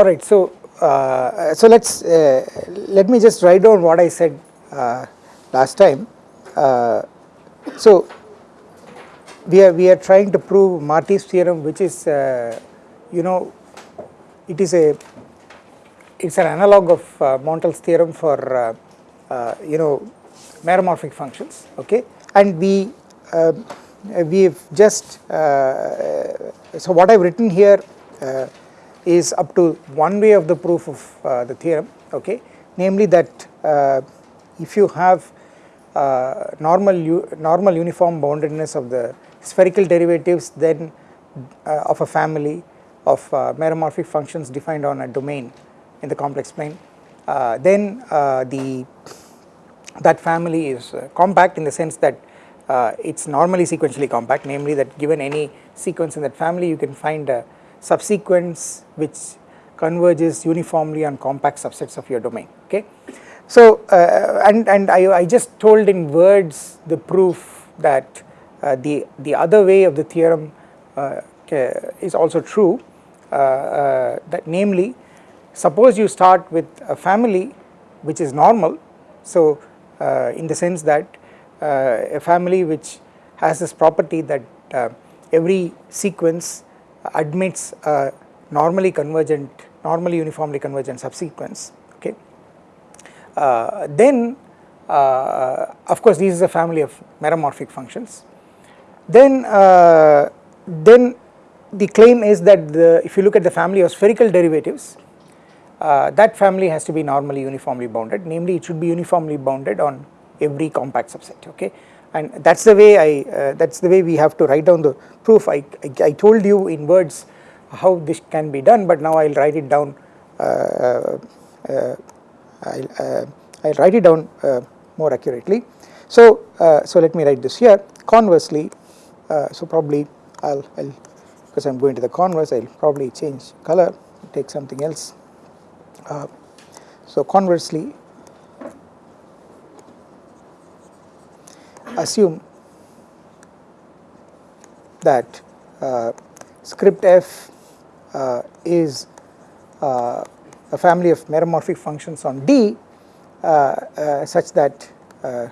all right so uh, so let's uh, let me just write down what I said uh, last time. Uh, so we are we are trying to prove Marty's theorem which is uh, you know it is a it's an analog of uh, Montel's theorem for you know meromorphic functions okay? And we we have just so what I have written here is up to one way of the proof of uh, the theorem okay? Namely that uh, if you have uh, normal normal uniform boundedness of the spherical derivatives then uh, of a family of uh, meromorphic functions defined on a domain in the complex plane uh, then the that family is compact in the sense that it is normally sequentially compact namely that given any sequence in that family you can find a subsequence which converges uniformly on compact subsets of your domain okay. So uh, and, and I, I just told in words the proof that uh, the, the other way of the theorem uh, is also true uh, uh, that namely suppose you start with a family which is normal so uh, in the sense that a family which has this property that every sequence admits a normally convergent, normally uniformly convergent subsequence, okay. Uh, then uh, of course this is a family of meromorphic functions. Then, uh, then the claim is that the, if you look at the family of spherical derivatives, uh, that family has to be normally uniformly bounded, namely it should be uniformly bounded on every compact subset, okay and that is the way I uh, that is the way we have to write down the proof I, I, I, told you in words how this can be done but now I will write it down uh, uh, uh I'll, uh, I'll write it down more accurately. So, so let me write this here conversely so probably I'll, I'll because I'm going to the converse I'll probably change color take something else. so conversely assume that uh, script f uh, is uh, a family of meromorphic functions on D uh, uh, such that uh,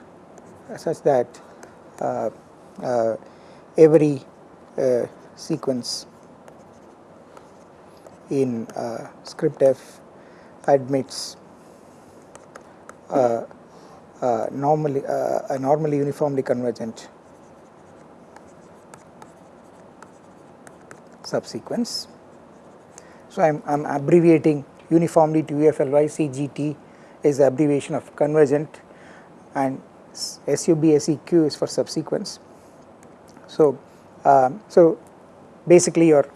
such that every sequence in script f admits normally uh, a normally uniformly convergent subsequence. So, I am I am abbreviating uniformly to UFLY CGT is the abbreviation of convergent and SUB SEQ is for subsequence. So, um, so basically your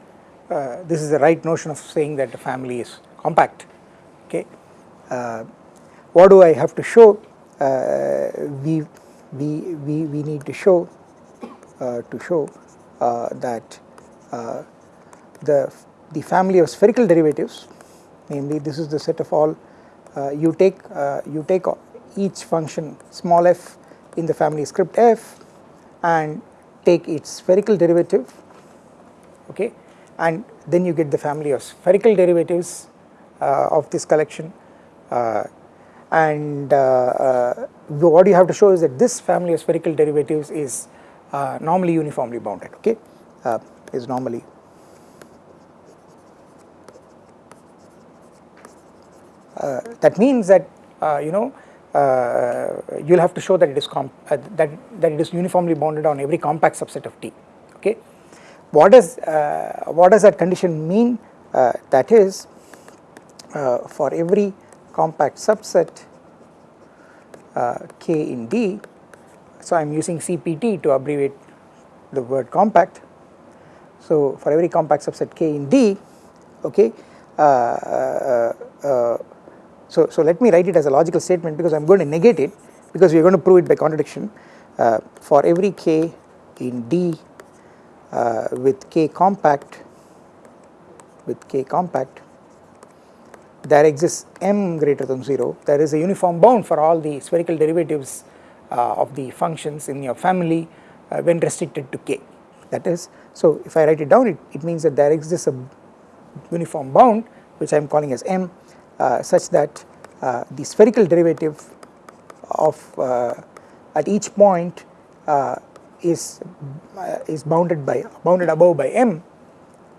uh, this is the right notion of saying that the family is compact okay. Uh, what do I have to show uh, we, we, we, we need to show uh, to show uh, that the, the family of spherical derivatives namely this is the set of all you take you take each function small f in the family script f and take its spherical derivative okay and then you get the family of spherical derivatives uh, of this collection uh, and uh, uh, what you have to show is that this family of spherical derivatives is uh, normally uniformly bounded okay is normally that means that you know uh, you will have to show that it is uh, that that it is uniformly bounded on every compact subset of D. Okay, what does uh, what does that condition mean? that is, for every compact subset uh, K in D. So, I am using CPT to abbreviate the word compact. So, for every compact subset K in D, okay, uh, uh, uh, so, so let me write it as a logical statement because I am going to negate it because we are going to prove it by contradiction. Uh, for every K in D uh, with K compact, with K compact, there exists m greater than 0 there is a uniform bound for all the spherical derivatives uh, of the functions in your family uh, when restricted to k. That is so if I write it down it, it means that there exists a uniform bound which I am calling as m uh, such that uh, the spherical derivative of uh, at each point uh, is is bounded by bounded above by m.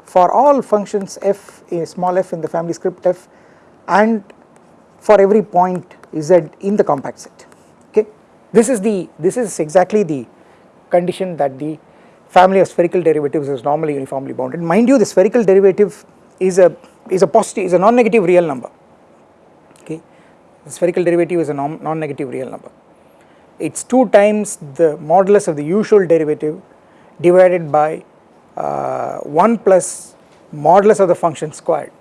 For all functions f small f in the family script f and for every point z in the compact set. Okay? This is the this is exactly the condition that the family of spherical derivatives is normally uniformly bounded. Mind you the spherical derivative is a is a positive is a non-negative real number. Okay? The spherical derivative is a non-negative real number. It is 2 times the modulus of the usual derivative divided by uh, 1 plus modulus of the function squared.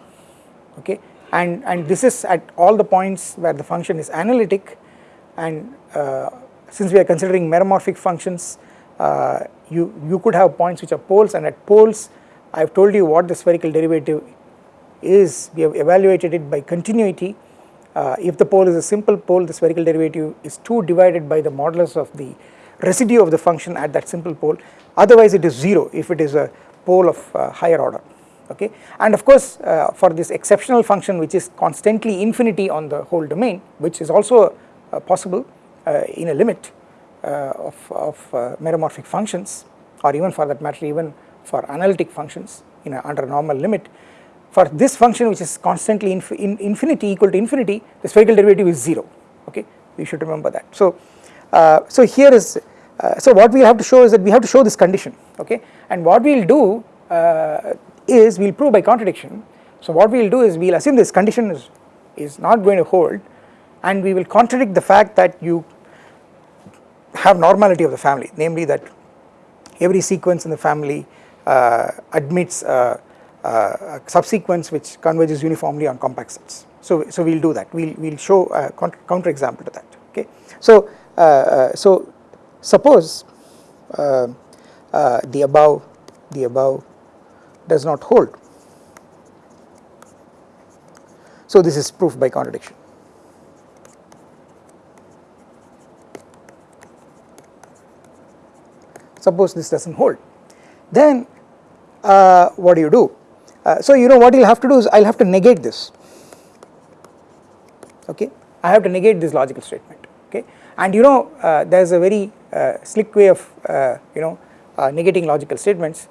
Okay and and this is at all the points where the function is analytic. And uh, since we are considering meromorphic functions uh, you you could have points which are poles. And at poles I have told you what the spherical derivative is. We have evaluated it by continuity. Uh, if the pole is a simple pole the spherical derivative is 2 divided by the modulus of the residue of the function at that simple pole. Otherwise it is 0 if it is a pole of uh, higher order okay? And of course uh, for this exceptional function which is constantly infinity on the whole domain which is also uh, possible uh, in a limit uh, of, of meromorphic functions or even for that matter even for analytic functions in a, under normal limit. For this function which is constantly inf in infinity equal to infinity the spherical derivative is 0 okay? We should remember that. So, uh, so here is uh, so what we have to show is that we have to show this condition okay? And what we will do uh, is we will prove by contradiction. So what we will do is we will assume this condition is, is not going to hold and we will contradict the fact that you have normality of the family namely that every sequence in the family uh, admits uh, subsequence which converges uniformly on compact sets. So, so we will do that we will we'll show a counter example to that okay. So, uh, uh, so suppose uh, the above the above does not hold. So this is proof by contradiction. Suppose this does not hold. Then uh, what do you do? Uh, so you know what you'll have to do is I'll have to negate this. Okay? I have to negate this logical statement. Okay? And you know uh, there is a very uh, slick way of uh, you know uh, negating logical statements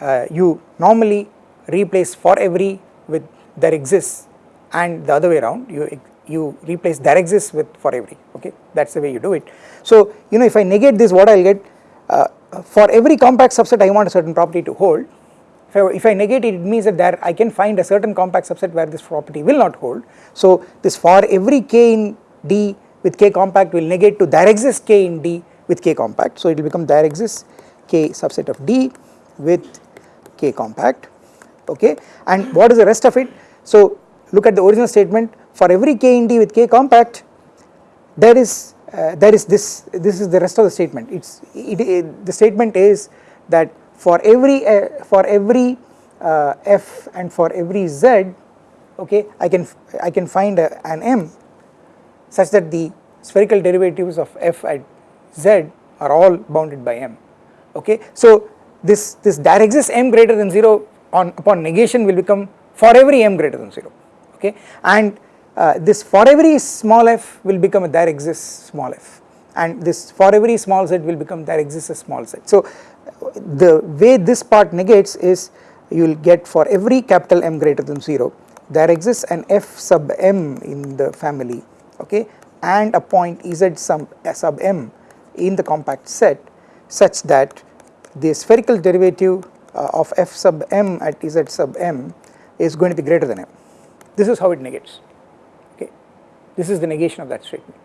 uh, you normally replace for every with there exists and the other way around you you replace there exists with for every okay that is the way you do it. So you know if I negate this what I will get for every compact subset I want a certain property to hold if I negate it, it means that there I can find a certain compact subset where this property will not hold. So this for every k in D with k compact will negate to there exists k in D with k compact. So it will become there exists k subset of D with k compact okay? And what is the rest of it? So look at the original statement for every k in D with k compact there is uh, there is this this is the rest of the statement. It's it, the statement is that for every uh, for every uh, f and for every z okay I can I can find a, an m such that the spherical derivatives of f at z are all bounded by m okay? So this this there exists m greater than 0 on upon negation will become for every m greater than 0 okay? And uh, this for every small f will become a there exists small f. And this for every small z will become there exists a small z. So the way this part negates is you will get for every capital M greater than 0 there exists an f sub m in the family okay? And a point z sub, sub m in the compact set such that the spherical derivative uh, of f sub m at z sub m is going to be greater than m. This is how it negates okay this is the negation of that statement.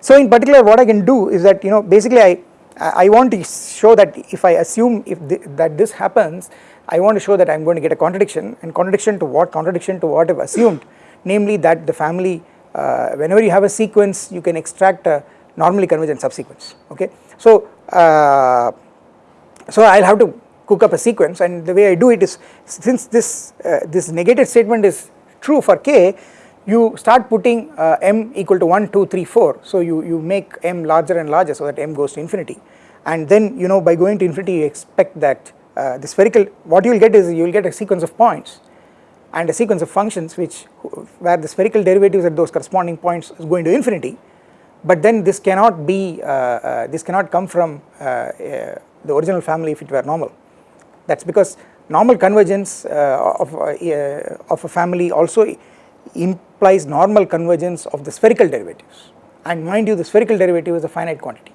So in particular what I can do is that you know basically I I want to show that if I assume if th that this happens I want to show that I am going to get a contradiction and contradiction to what contradiction to what I have assumed namely that the family uh, whenever you have a sequence you can extract a normally convergent subsequence okay. So, uh, so I will have to cook up a sequence and the way I do it is since this uh, this negated statement is true for k you start putting uh, m equal to 1, 2, 3, 4 so you, you make m larger and larger so that m goes to infinity. And then you know by going to infinity you expect that uh, the spherical what you will get is you will get a sequence of points and a sequence of functions which where the spherical derivatives at those corresponding points is going to infinity. But then this cannot be uh, uh, this cannot come from uh, uh the original family if it were normal. That is because normal convergence uh, of, uh, of a family also implies normal convergence of the spherical derivatives. And mind you the spherical derivative is a finite quantity.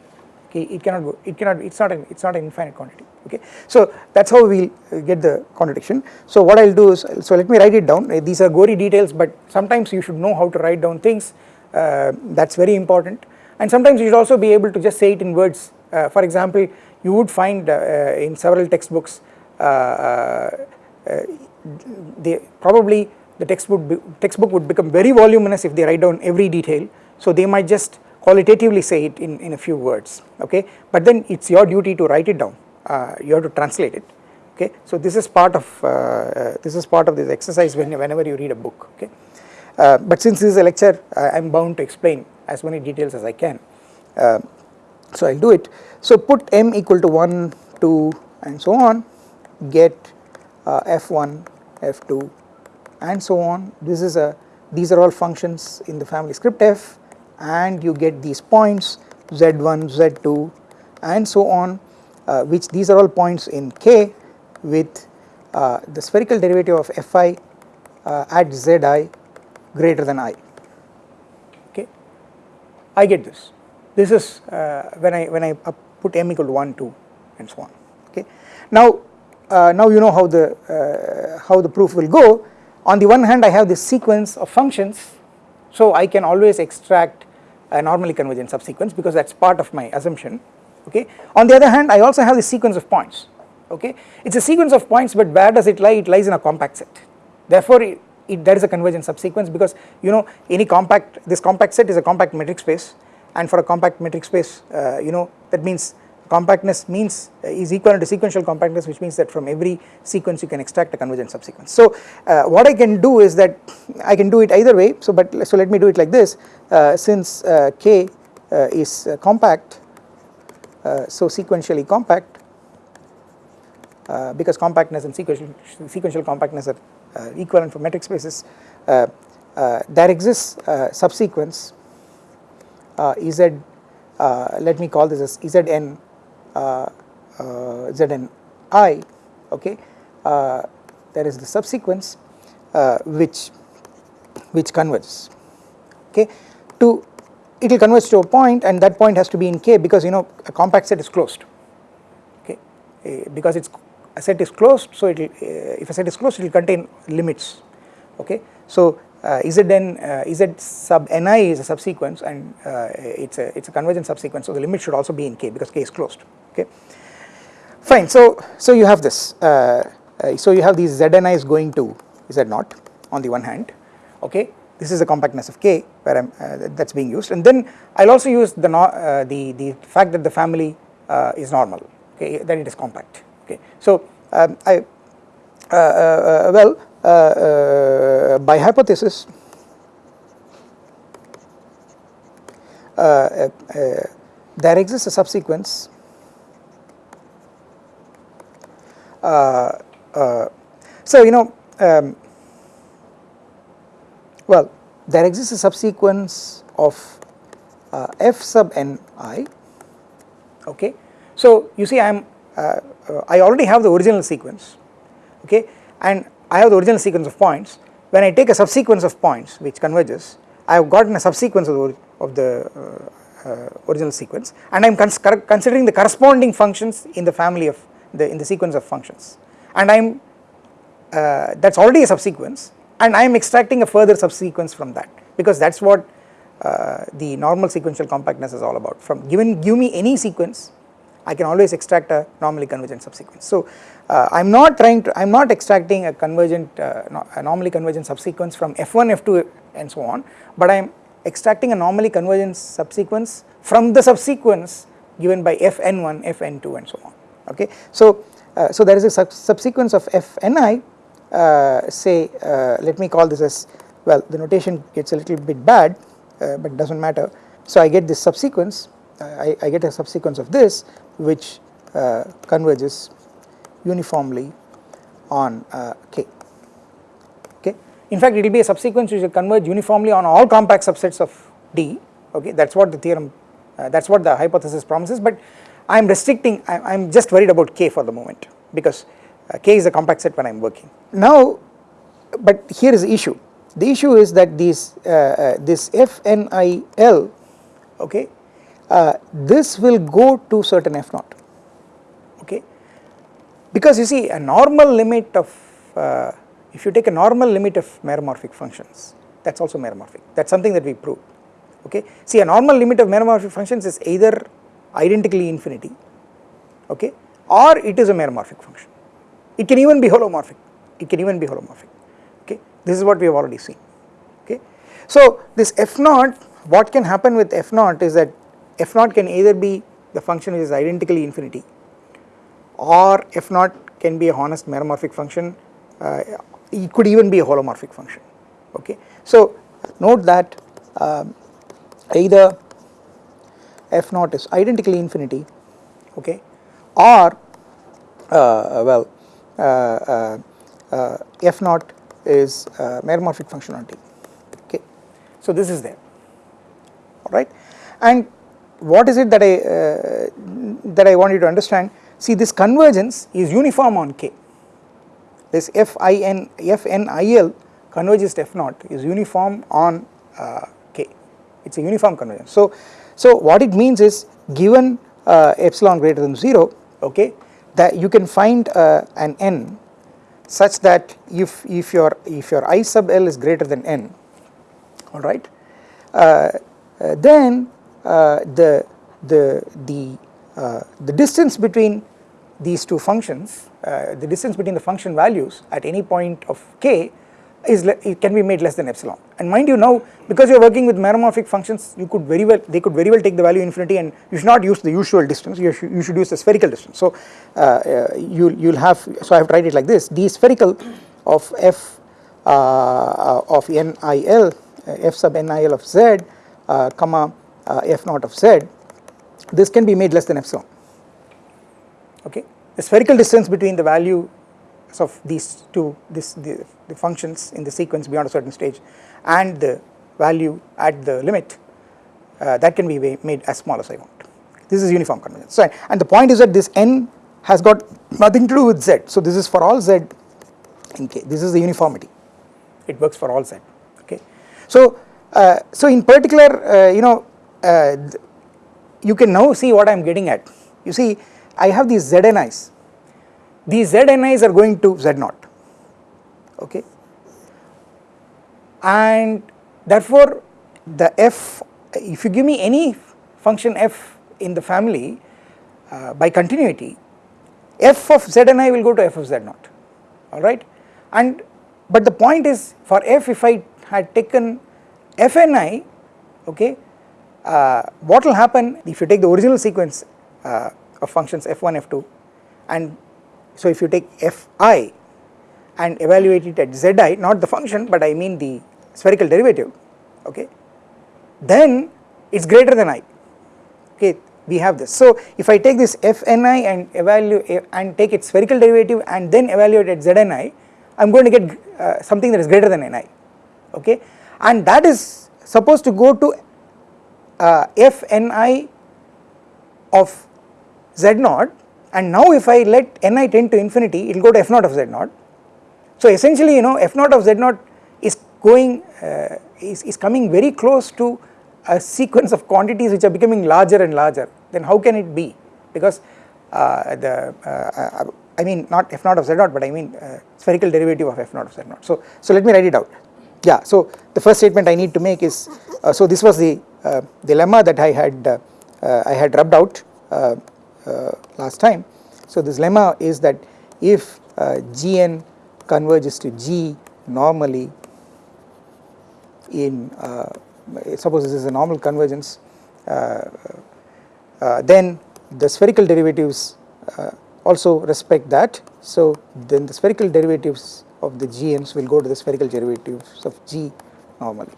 Okay it cannot go it cannot it's not an it's not an infinite quantity. Okay so that's how we'll get the contradiction. So what i'll do is so let me write it down. These are gory details but sometimes you should know how to write down things. Uh, that's very important. And sometimes you should also be able to just say it in words. Uh, for example you would find uh, in several textbooks uh, uh, they probably the textbook be, textbook would become very voluminous if they write down every detail. So they might just qualitatively say it in, in a few words okay? But then it's your duty to write it down. Uh, you have to translate it okay? So this is part of uh, uh, this is part of this exercise when, whenever you read a book okay? Uh, but since this is a lecture I am bound to explain as many details as I can so I'll do it. So put m equal to 1 2 and so on. Get uh, f1 f2 and so on. This is a these are all functions in the family script f and you get these points z1 z2 and so on uh, which these are all points in k with uh, the spherical derivative of fi uh, at zi greater than i. Okay? I get this this is uh, when I when I put m equal to 1 2 and so on okay? Now uh, now you know how the uh, how the proof will go. On the one hand I have this sequence of functions so I can always extract a normally convergent subsequence because that is part of my assumption okay. On the other hand I also have the sequence of points okay? It is a sequence of points but where does it lie? It lies in a compact set. Therefore it, it, there is a convergent subsequence because you know any compact this compact set is a compact metric space and for a compact metric space uh, you know that means compactness means uh, is equal to sequential compactness which means that from every sequence you can extract a convergent subsequence. So uh, what I can do is that I can do it either way so but so let me do it like this uh, since uh, k uh, is compact so sequentially compact because compactness and sequential, sequential compactness are equivalent for metric spaces there exists subsequence z let me call this as zn uh, uh, Zn i okay? Uh, there is the subsequence which which converges okay? To it will converge to a point and that point has to be in K because you know a compact set is closed okay? Uh, because it's a set is closed so it will uh, if a set is closed it will contain limits okay? So uh, Zn uh, Z sub ni is a subsequence and uh, it's a it's a convergent subsequence so the limit should also be in K because K is closed okay? Fine so so you have this uh, uh, so you have these is going to z naught on the one hand okay? This is the compactness of k where I'm uh, that's being used. And then I'll also use the uh, the the fact that the family uh, is normal okay? That it is compact okay? So um, I uh, well by hypothesis there exists a subsequence Uh, uh, so you know um, well there exists a subsequence of uh, f sub n i okay. So you see I am I already have the original sequence okay and I have the original sequence of points. When I take a subsequence of points which converges I have gotten a subsequence of the, of the uh, uh, original sequence and I am cons considering the corresponding functions in the family of the in the sequence of functions. And I am uh, that is already a subsequence and I am extracting a further subsequence from that because that is what uh, the normal sequential compactness is all about. From given give me any sequence I can always extract a normally convergent subsequence. So uh, I am not trying to I am not extracting a convergent uh, a normally convergent subsequence from f1 f2 and so on but I am extracting a normally convergent subsequence from the subsequence given by fn1 fn2 and so on okay. So, uh, so there is a sub subsequence of fni uh, say uh, let me call this as well the notation gets a little bit bad uh, but does not matter. So I get this subsequence I, I, get a subsequence of this which uh, converges uniformly on k okay. in fact it will be a subsequence which will converge uniformly on all compact subsets of D okay that is what the theorem uh, that is what the hypothesis promises but I am restricting I am just worried about K for the moment because uh, K is a compact set when I am working. Now but here is the issue the issue is that these uh, uh this FNIL okay uh, this will go to certain F naught okay? Because you see a normal limit of uh, if you take a normal limit of meromorphic functions that is also meromorphic. That is something that we proved okay. See a normal limit of meromorphic functions is either identically infinity okay? Or it is a meromorphic function. It can even be holomorphic. It can even be holomorphic okay? This is what we have already seen okay. So this f naught what can happen with f naught is that f naught can either be the function which is identically infinity or f naught can be a honest meromorphic function uh, it could even be a holomorphic function okay. So note that um, either f naught is identically infinity okay or uh, well uh, uh, uh f naught is meromorphic function on D okay. So this is there alright and what is it that I uh, that I want you to understand? See this convergence is uniform on K. This FIN FNIL converges to F naught is uniform on uh, K. It is a uniform convergence. So, so what it means is given uh, epsilon greater than 0 okay that you can find uh, an n such that if, if your if your i sub l is greater than n alright uh, uh, then the the the the distance between these two functions uh, the distance between the function values at any point of k is it can be made less than epsilon. And mind you now because you are working with meromorphic functions you could very well they could very well take the value infinity and you should not use the usual distance. You should, you should use the spherical distance. So uh, uh, you you'll have so I have tried it like this. D spherical of f uh, of nil uh, f sub nil of z uh, comma uh, f naught of z this can be made less than epsilon. Okay? The spherical distance between the value of these two this the, the, functions in the sequence beyond a certain stage and the value at the limit uh, that can be made as small as I want. This is uniform convergence. So and the point is that this n has got nothing to do with z. So this is for all z in k. This is the uniformity. It works for all z. Okay? So uh, so in particular uh, you know uh, you can now see what I am getting at. You see I have these znis these znis are going to z naught okay? And therefore the f if you give me any function f in the family uh, by continuity f of zni will go to f of z naught alright and but the point is for f if I had taken fni okay uh, what will happen if you take the original sequence uh, of functions f1 f2 and so if you take fi and evaluate it at zi not the function but I mean the spherical derivative okay then it is greater than i okay we have this. So if I take this fni and evaluate and take its spherical derivative and then evaluate at zni I am going to get uh, something that is greater than ni okay and that is supposed to go to uh, fni of z naught and now if I let ni tend to infinity it will go to f naught of z naught. So essentially you know f naught of z naught is going uh, is, is coming very close to a sequence of quantities which are becoming larger and larger then how can it be because uh, the uh, uh I mean not f naught of z naught but I mean uh, spherical derivative of f naught of z naught. So, so let me write it out yeah so the first statement I need to make is uh, so this was the dilemma that I had I had rubbed out uh, last time. So this lemma is that if uh, Gn converges to G normally in uh, suppose this is a normal convergence then the spherical derivatives also respect that so then the spherical derivatives of the GNs will go to the spherical derivatives of G normally.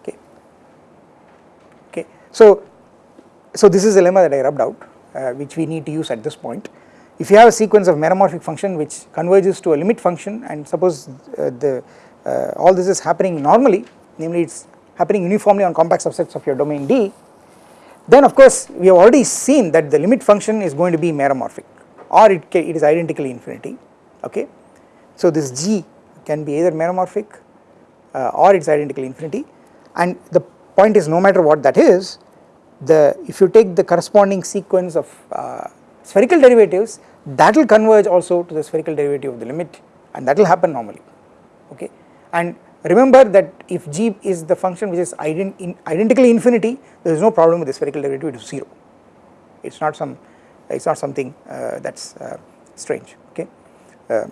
Okay. Okay. So so this is a lemma that I rubbed out uh, which we need to use at this point. If you have a sequence of meromorphic function which converges to a limit function and suppose uh, the uh, all this is happening normally namely it is happening uniformly on compact subsets of your domain D then of course we have already seen that the limit function is going to be meromorphic or it, it is identically infinity okay. So this G can be either meromorphic uh, or it is identically infinity. And the point is no matter what that is the if you take the corresponding sequence of uh, spherical derivatives that will converge also to the spherical derivative of the limit and that will happen normally. Okay? And remember that if g is the function which is ident in identically infinity there is no problem with the spherical derivative is 0 it is not some it is not something uh, that is uh, strange. Okay uh,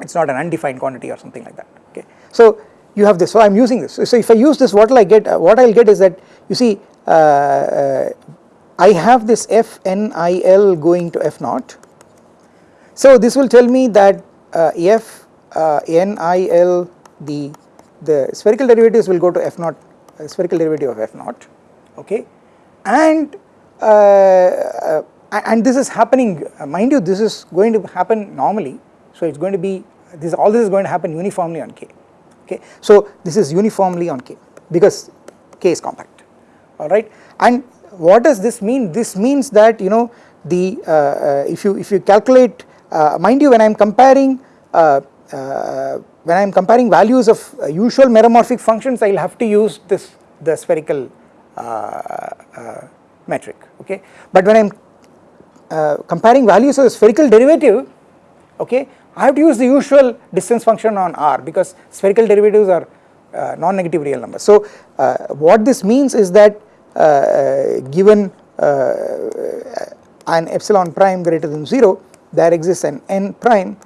it is not an undefined quantity or something like that okay. So you have this so I am using this. So if I use this what will I get uh, what I will get is that you see uh, uh, I have this f n i l going to f naught. So this will tell me that f n i l the the spherical derivatives will go to f naught uh, spherical derivative of f naught okay? And uh, uh, and this is happening uh, mind you this is going to happen normally so it is going to be this all this is going to happen uniformly on k okay? So this is uniformly on k because k is compact alright and what does this mean? This means that you know the uh, uh, if you if you calculate mind you when I am comparing when I am comparing values of uh, usual meromorphic functions I will have to use this the spherical uh, uh, metric okay? But when I am uh, comparing values of the spherical derivative okay I have to use the usual distance function on R because spherical derivatives are uh, non-negative real numbers. So uh, what this means is that given an epsilon prime greater than 0 there exists an n prime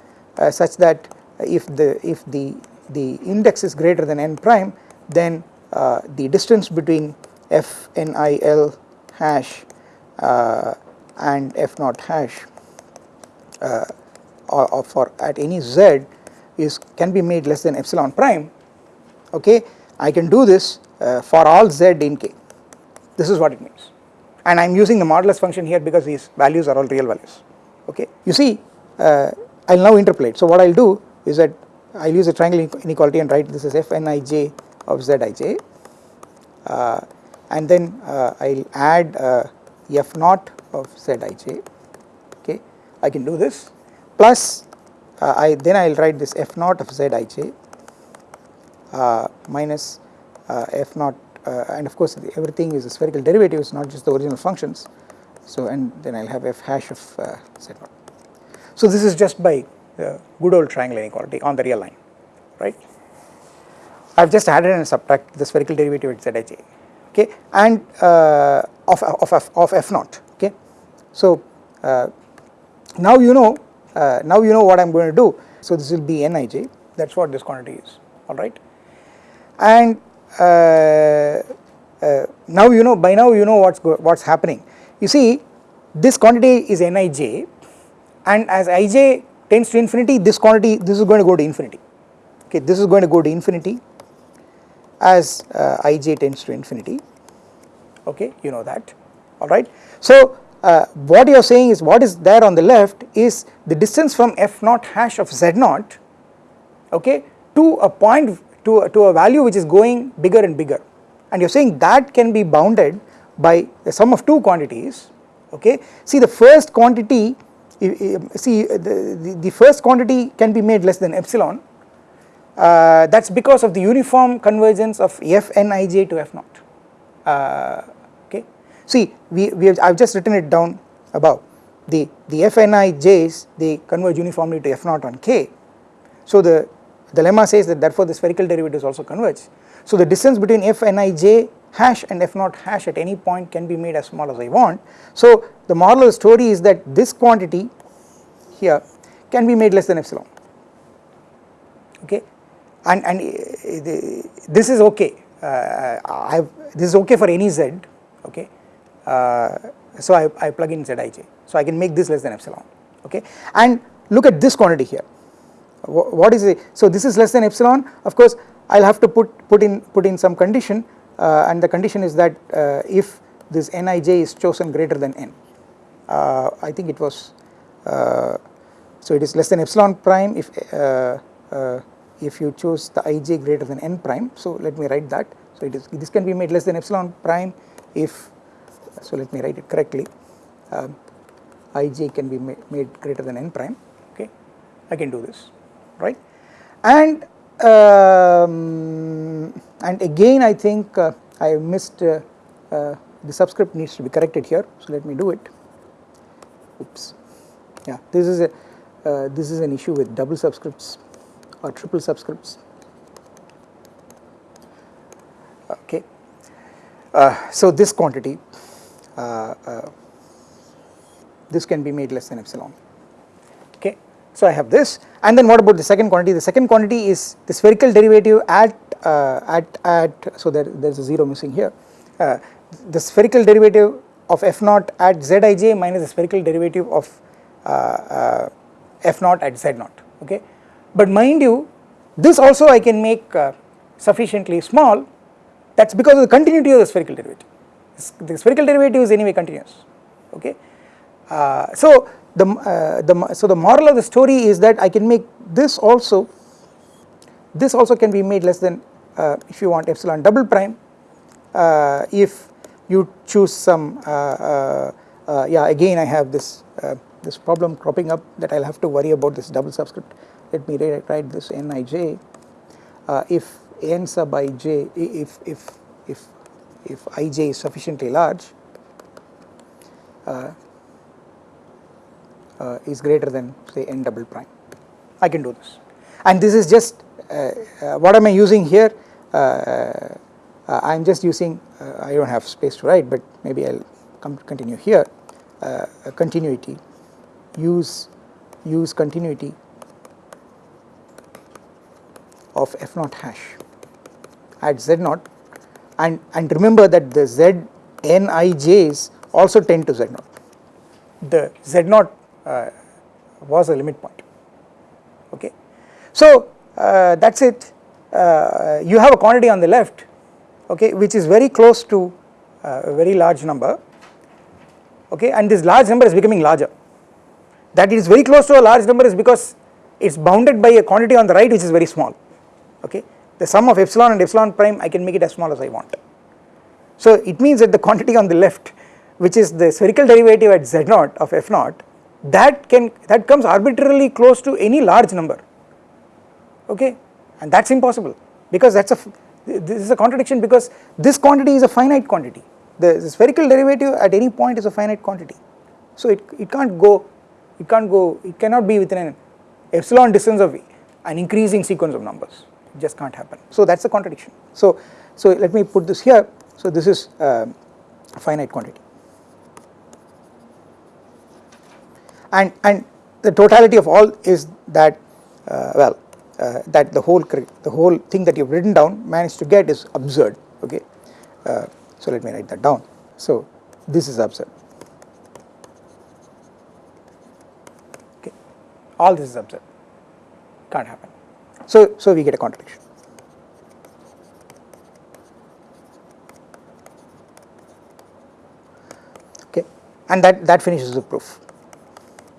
such that if the if the the index is greater than n prime then uh, the distance between f n i l hash uh, and f naught hash uh, or, or, for at any z is can be made less than epsilon prime okay? I can do this uh, for all z in k. This is what it means. And I am using the modulus function here because these values are all real values okay? You see uh, I will now interpolate. So what I will do is that I will use a triangle inequality and write this as f n i j of z i j. Uh, and then uh, I will add uh, f naught of z i j okay? I can do this plus uh, I then I will write this f naught of z i j uh, minus uh, f naught and of course everything is a spherical derivative it's not just the original functions so and then I will have f hash of z naught. So this is just by the good old triangle inequality on the real line right. I have just added and subtract the spherical derivative at zij okay and uh, of, of, of, of f naught okay. So uh, now you know uh, now you know what I am going to do. So this will be nij that is what this quantity is. Alright and uh, uh, now you know by now you know what's what's happening. You see this quantity is nij and as ij tends to infinity this quantity this is going to go to infinity. Okay this is going to go to infinity as uh, ij tends to infinity. Okay you know that. Alright. So uh, what you are saying is what is there on the left is the distance from f naught hash of z naught okay to a point to, to a value which is going bigger and bigger and you are saying that can be bounded by the sum of two quantities okay. See the first quantity see the, the, the, first quantity can be made less than epsilon uh, that is because of the uniform convergence of f n i j to f naught uh. See we, we have I have just written it down above the, the f n i j's they converge uniformly to f naught on k. So the, the lemma says that therefore the spherical derivatives also converge. So the distance between f n i j hash and f naught hash at any point can be made as small as I want. So the moral of the story is that this quantity here can be made less than epsilon okay and and uh, this is okay uh, I have this is okay for any z okay so I, I plug in zij so I can make this less than epsilon okay? And look at this quantity here. What is it? So this is less than epsilon. Of course I'll have to put put in put in some condition uh, and the condition is that uh, if this nij is chosen greater than n uh, I think it was uh, so it is less than epsilon prime if uh, uh, if you choose the ij greater than n prime. So let me write that. So it is this can be made less than epsilon prime if so let me write it correctly. Um, ij can be ma made greater than n prime. Okay? I can do this. Right? And um, and again I think uh, I missed uh, uh, the subscript needs to be corrected here. So let me do it. Oops. Yeah this is a uh, this is an issue with double subscripts or triple subscripts. Okay. Uh, so this quantity. uh, uh, this can be made less than epsilon. Okay so I have this and then what about the second quantity? The second quantity is the spherical derivative at uh, at at so there there is a zero missing here. Uh, the spherical derivative of f naught at zij minus the spherical derivative of uh, uh, f naught at z naught okay? But mind you this also I can make uh, sufficiently small. That is because of the continuity of the spherical derivative the spherical derivative is anyway continuous okay? Uh, so the, uh, the so the moral of the story is that I can make this also this also can be made less than uh, if you want epsilon double prime uh, if you choose some uh, uh, yeah again I have this this problem cropping up that I will have to worry about this double subscript. Let me write, write this nij if n sub ij if if if if ij is sufficiently large uh, uh, is greater than say n double prime. I can do this. And this is just uh, what am I using here? Uh, I am just using uh, I do not have space to write but maybe I will come continue here. Uh, continuity. Use use continuity of f naught hash. At z naught and and remember that the z n i j's also tend to z naught. The z naught uh, was a limit point. Okay? So uh, that's it. Uh, you have a quantity on the left okay which is very close to uh, a very large number okay and this large number is becoming larger. That it is very close to a large number is because it is bounded by a quantity on the right which is very small okay the sum of epsilon and epsilon prime I can make it as small as I want. So it means that the quantity on the left which is the spherical derivative at z naught of f naught that can that comes arbitrarily close to any large number. Okay? And that is impossible because that is a this is a contradiction because this quantity is a finite quantity. The, the spherical derivative at any point is a finite quantity. So it, it can't go it can't go it cannot be within an epsilon distance of an increasing sequence of numbers just can't happen. So that is a contradiction. So so let me put this here. So this is uh, a finite quantity. And and the totality of all is that uh, well uh, that the whole the whole thing that you've written down managed to get is absurd. Okay? Uh, so let me write that down. So this is absurd. Okay? All this is absurd. Can't happen so so we get a contradiction. Okay. And that that finishes the proof.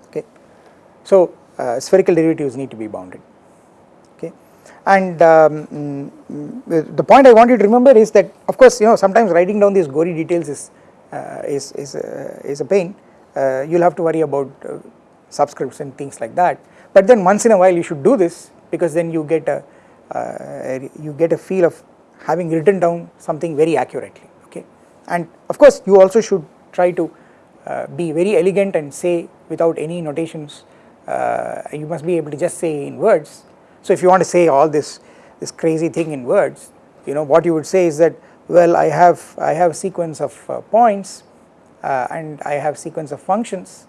Okay. So uh, spherical derivatives need to be bounded. Okay, and um, mm, the point I want you to remember is that of course you know sometimes writing down these gory details is uh, is is, uh, is a pain. Uh, you will have to worry about uh, subscripts and things like that. But then once in a while you should do this because then you get a uh, you get a feel of having written down something very accurately okay? And of course you also should try to uh, be very elegant and say without any notations you must be able to just say in words. So if you want to say all this this crazy thing in words you know what you would say is that well I have I have a sequence of uh, points uh, and I have sequence of functions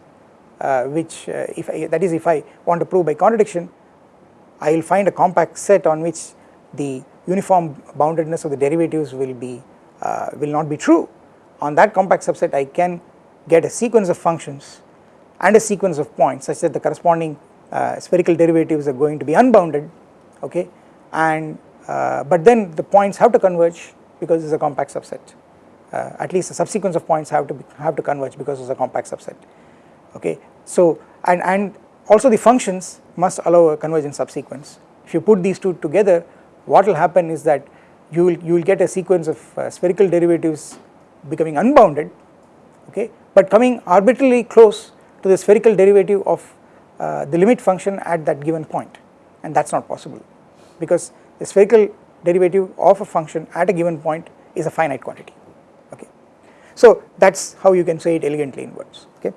uh, which uh, if I, that is if I want to prove by contradiction I will find a compact set on which the uniform boundedness of the derivatives will be uh, will not be true. On that compact subset I can get a sequence of functions and a sequence of points such that the corresponding uh, spherical derivatives are going to be unbounded okay? And uh, but then the points have to converge because it is a compact subset. Uh, at least a subsequence of points have to be, have to converge because it is a compact subset okay. So and, and also the functions must allow a convergent subsequence. If you put these two together what will happen is that you will, you will get a sequence of uh, spherical derivatives becoming unbounded okay but coming arbitrarily close to the spherical derivative of uh, the limit function at that given point and that is not possible because the spherical derivative of a function at a given point is a finite quantity okay. So that is how you can say it elegantly in words okay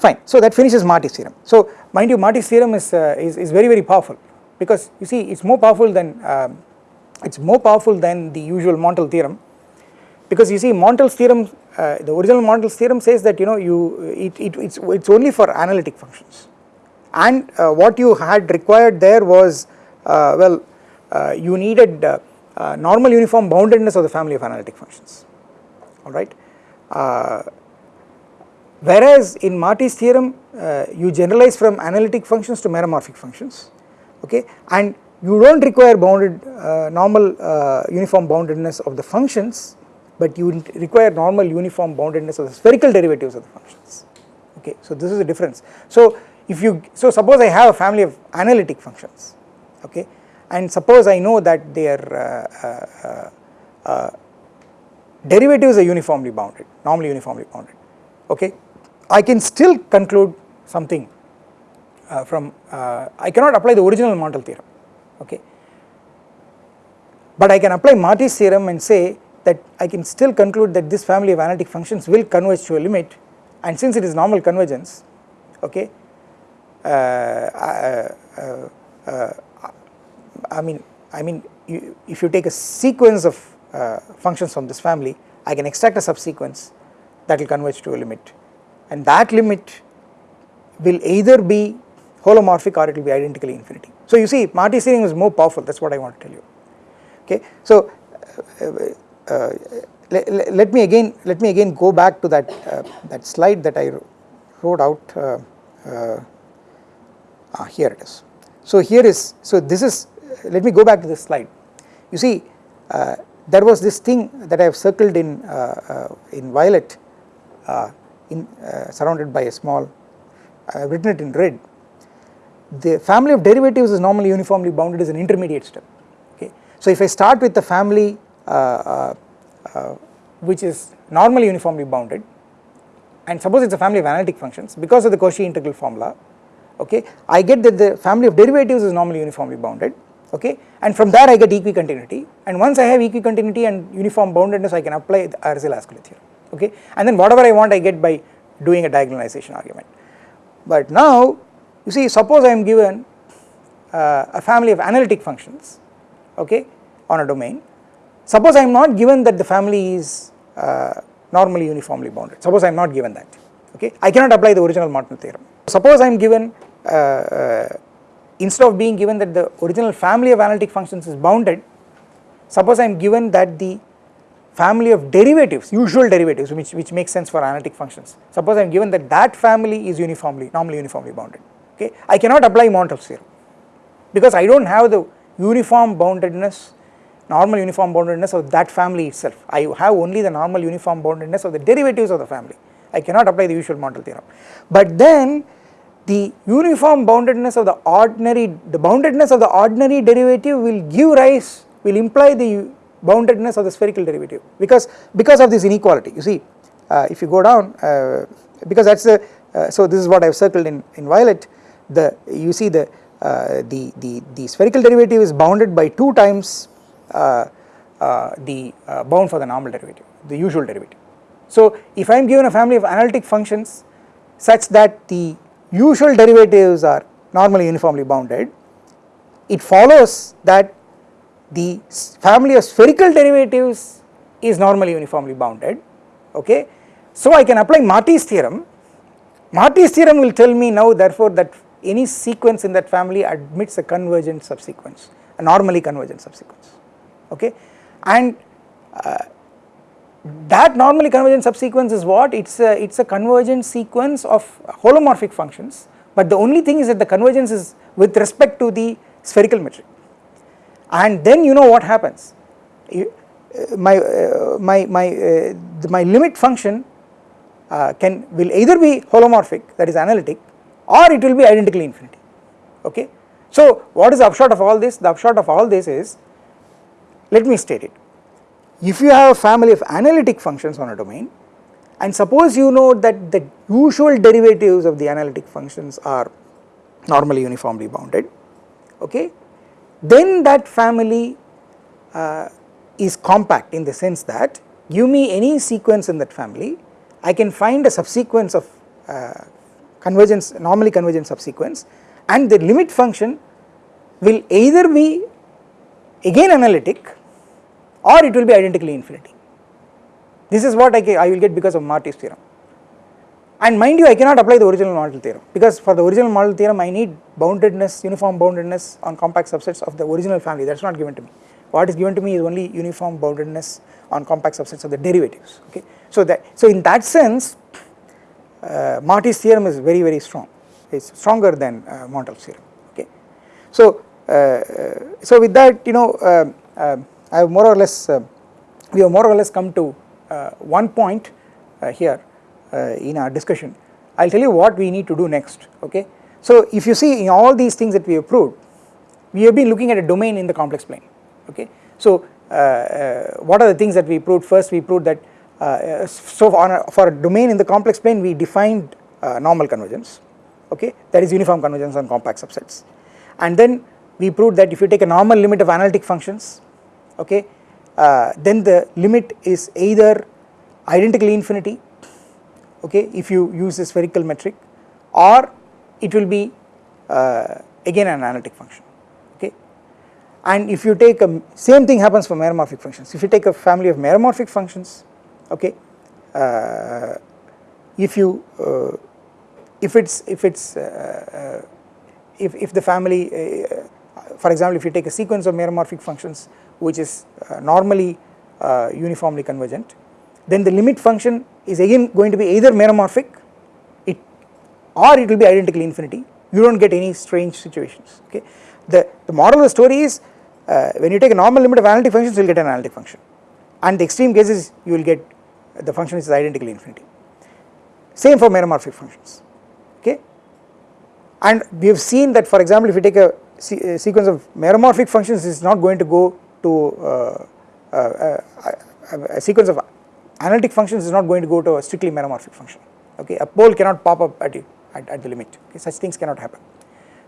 fine. So that finishes Marty's theorem. So mind you Marty's theorem is, uh, is, is very very powerful because you see it is more powerful than um, it is more powerful than the usual Montel theorem because you see Montel's theorem uh, the original Montel's theorem says that you know you it, it it's, it's only for analytic functions. And uh, what you had required there was uh, well uh, you needed uh, normal uniform boundedness of the family of analytic functions. Alright whereas in Marty's theorem you generalize from analytic functions to meromorphic functions okay? And you do not require bounded uh, normal uh, uniform boundedness of the functions but you require normal uniform boundedness of the spherical derivatives of the functions okay? So this is the difference. So if you so suppose I have a family of analytic functions okay? And suppose I know that their uh, uh, uh, derivatives are uniformly bounded normally uniformly bounded okay I can still conclude something uh, from I cannot apply the original Montel theorem okay. But I can apply Marty's theorem and say that I can still conclude that this family of analytic functions will converge to a limit and since it is normal convergence okay uh, uh, uh, uh I mean I mean you, if you take a sequence of uh, functions from this family I can extract a subsequence that will converge to a limit and that limit will either be holomorphic or it will be identically infinity. So you see Marty's theorem is more powerful that is what I want to tell you okay. So uh, uh, let, let, me again let me again go back to that uh, that slide that I wrote out uh, uh, ah, here it is. So here is so this is let me go back to this slide you see uh, there was this thing that I have circled in in violet in surrounded by a small I have written it in red. The family of derivatives is normally uniformly bounded as an intermediate step okay. So if I start with the family uh, uh, uh, which is normally uniformly bounded and suppose it is a family of analytic functions because of the Cauchy integral formula okay I get that the family of derivatives is normally uniformly bounded okay? And from there I get equicontinuity. And once I have equicontinuity and uniform boundedness I can apply the Arzelà-Ascoli theorem okay? And then whatever I want I get by doing a diagonalization argument. But now you see suppose I am given uh, a family of analytic functions okay on a domain. Suppose I am not given that the family is uh, normally uniformly bounded. Suppose I am not given that okay? I cannot apply the original Montel theorem. Suppose I am given uh, uh, instead of being given that the original family of analytic functions is bounded suppose I am given that the family of derivatives usual derivatives which, which makes sense for analytic functions. Suppose I am given that that family is uniformly normally uniformly bounded okay? I cannot apply Montel's theorem because I do not have the uniform boundedness normal uniform boundedness of that family itself. I have only the normal uniform boundedness of the derivatives of the family. I cannot apply the usual Montel theorem. But then the uniform boundedness of the ordinary the boundedness of the ordinary derivative will give rise will imply the boundedness of the spherical derivative because because of this inequality you see uh, if you go down uh, because that is the uh, so this is what I have circled in, in violet the you see the uh, the, the, the spherical derivative is bounded by 2 times uh, uh, the bound for the normal derivative, the usual derivative. So if I am given a family of analytic functions such that the usual derivatives are normally uniformly bounded, it follows that the family of spherical derivatives is normally uniformly bounded, okay. So I can apply Marty's theorem, Marty's theorem will tell me now therefore that any sequence in that family admits a convergent subsequence, a normally convergent subsequence, okay. And uh, that normally convergent subsequence is what? It is a, it's a convergent sequence of holomorphic functions, but the only thing is that the convergence is with respect to the spherical metric. And then you know what happens, you, uh, my, uh, my, my, uh, the, my limit function uh, can will either be holomorphic that is analytic or it will be identically infinity okay. So what is the upshot of all this? The upshot of all this is let me state it if you have a family of analytic functions on a domain and suppose you know that the usual derivatives of the analytic functions are normally uniformly bounded okay then that family uh, is compact in the sense that give me any sequence in that family I can find a subsequence of uh, convergence normally convergent subsequence and the limit function will either be again analytic or it will be identically infinity. This is what I, I will get because of Marty's theorem. And mind you I cannot apply the original Montel theorem because for the original Montel theorem I need boundedness, uniform boundedness on compact subsets of the original family that is not given to me. What is given to me is only uniform boundedness on compact subsets of the derivatives okay. So that so in that sense uh, Marty's theorem is very very strong, it is stronger than uh, Montel's theorem okay. So, uh, uh so with that you know um, um, I have more or less uh, we have more or less come to uh, one point uh, here Uh, in our discussion. I will tell you what we need to do next okay. So if you see in all these things that we have proved we have been looking at a domain in the complex plane okay. So uh, uh, what are the things that we proved first we proved that so a, for a domain in the complex plane we defined normal convergence okay that is uniform convergence on compact subsets and then we proved that if you take a normal limit of analytic functions okay uh, then the limit is either identically infinity okay if you use a spherical metric or it will be uh, again an analytic function okay. And if you take a same thing happens for meromorphic functions. If you take a family of meromorphic functions okay uh, if you uh, if it's if it's uh, uh, if, if the family for example if you take a sequence of meromorphic functions which is uh, normally uh, uniformly convergent then the limit function is again going to be either meromorphic it or it will be identically infinity. You do not get any strange situations okay. The, the moral of the story is uh, when you take a normal limit of analytic functions you will get an analytic function. And the extreme cases you will get the function is identically infinity. Same for meromorphic functions okay? And we have seen that for example if you take a, a sequence of meromorphic functions is not going to go to uh, uh, a sequence of analytic functions is not going to go to a strictly meromorphic function. Okay? A pole cannot pop up at you at, at the limit. Okay? Such things cannot happen.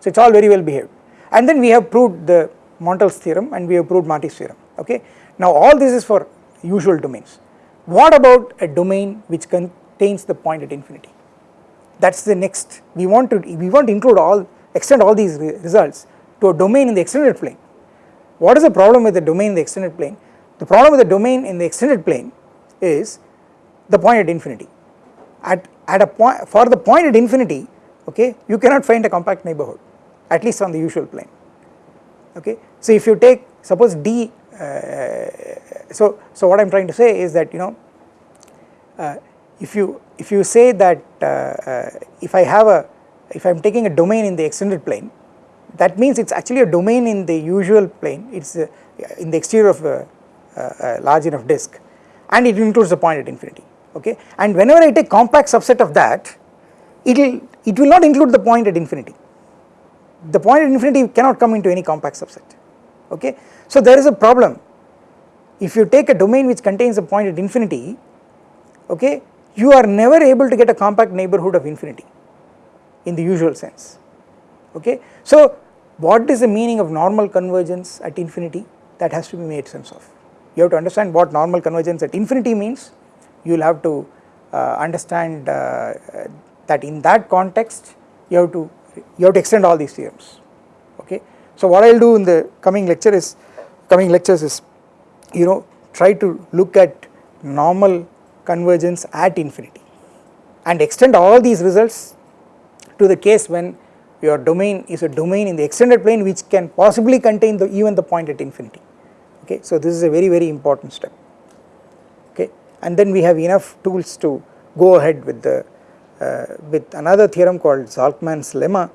So it's all very well behaved. And then we have proved the Montel's theorem and we have proved Marty's theorem. Okay? Now all this is for usual domains. What about a domain which contains the point at infinity? That's the next. We want to we want to include all extend all these re results to a domain in the extended plane. What is the problem with the domain in the extended plane? The problem with the domain in the extended plane is the point at infinity. At, at a point for the point at infinity okay you cannot find a compact neighborhood at least on the usual plane okay. So if you take suppose D uh, so so what I am trying to say is that you know uh, if you if you say that uh, uh if I have a if I am taking a domain in the extended plane that means it is actually a domain in the usual plane it is uh, in the exterior of a, a, large enough disk and it includes the point at infinity okay? And whenever I take compact subset of that it will it will not include the point at infinity. The point at infinity cannot come into any compact subset okay? So there is a problem. If you take a domain which contains a point at infinity okay you are never able to get a compact neighborhood of infinity in the usual sense okay? So what is the meaning of normal convergence at infinity? That has to be made sense of. You have to understand what normal convergence at infinity means, you will have to uh, understand uh, that in that context you have to you have to extend all these theorems. Okay. So what I will do in the coming lecture is coming lectures is you know try to look at normal convergence at infinity and extend all these results to the case when your domain is a domain in the extended plane which can possibly contain the even the point at infinity okay so this is a very very important step okay and then we have enough tools to go ahead with the uh, with another theorem called Zalcman's lemma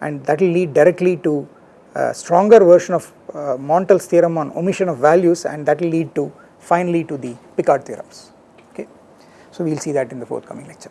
and that will lead directly to a stronger version of uh, Montel's theorem on omission of values and that will lead to finally to the Picard theorems okay So we will see that in the forthcoming lecture.